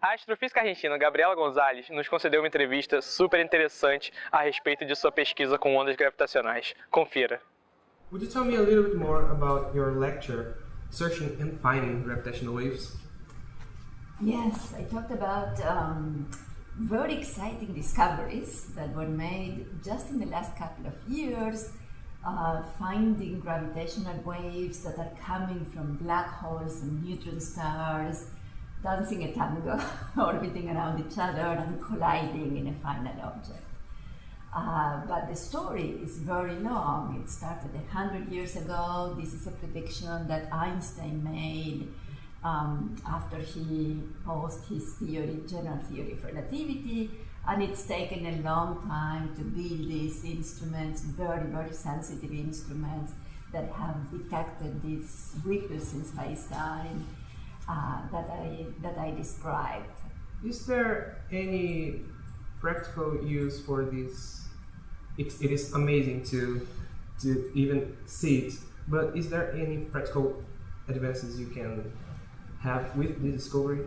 A astrofísica argentina Gabriela Gonzalez nos concedeu uma entrevista super interessante a respeito de sua pesquisa com ondas gravitacionais. Confira. Would you tell me a little bit more about your lecture, Searching and Finding Gravitational Waves? Yes, I talked about um, very exciting discoveries that were made just in the last couple of years, uh, finding gravitational waves that are coming from black holes and neutron stars, dancing a tango, orbiting around each other and colliding in a final object. Uh, but the story is very long. It started a hundred years ago. This is a prediction that Einstein made um, after he posed his theory, general theory of relativity, and it's taken a long time to build these instruments, very, very sensitive instruments that have detected these ripples in space-time uh, that I that I described. Is there any practical use for this it, it is amazing to to even see it. But is there any practical advances you can have with the discovery?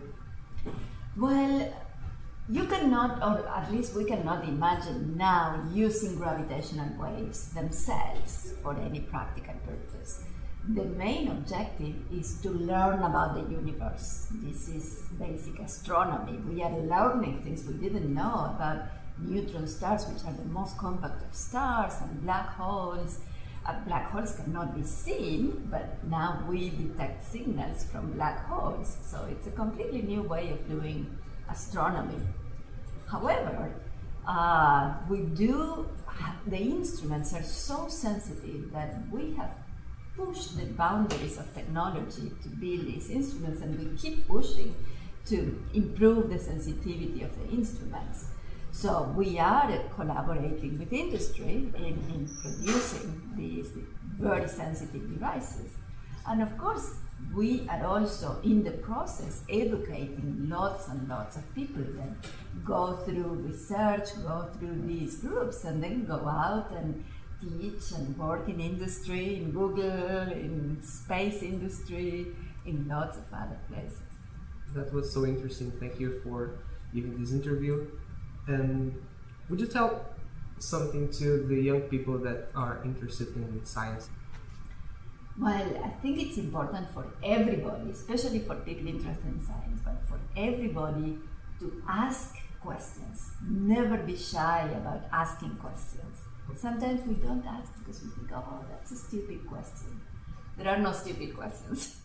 Well, you cannot, or at least we cannot imagine now using gravitational waves themselves for any practical purpose. The main objective is to learn about the universe. This is basic astronomy. We are learning things we didn't know about neutron stars, which are the most compact of stars, and black holes. Uh, black holes cannot be seen, but now we detect signals from black holes. So it's a completely new way of doing astronomy. However, uh, we do, the instruments are so sensitive that we have pushed the boundaries of technology to build these instruments, and we keep pushing to improve the sensitivity of the instruments. So we are collaborating with industry in, in producing these very sensitive devices. And of course, we are also in the process educating lots and lots of people that go through research, go through these groups, and then go out and teach and work in industry, in Google, in space industry, in lots of other places. That was so interesting. Thank you for giving this interview. And would you tell something to the young people that are interested in science? Well, I think it's important for everybody, especially for people interested in science, but for everybody to ask questions. Never be shy about asking questions. Sometimes we don't ask because we think, oh, that's a stupid question. There are no stupid questions.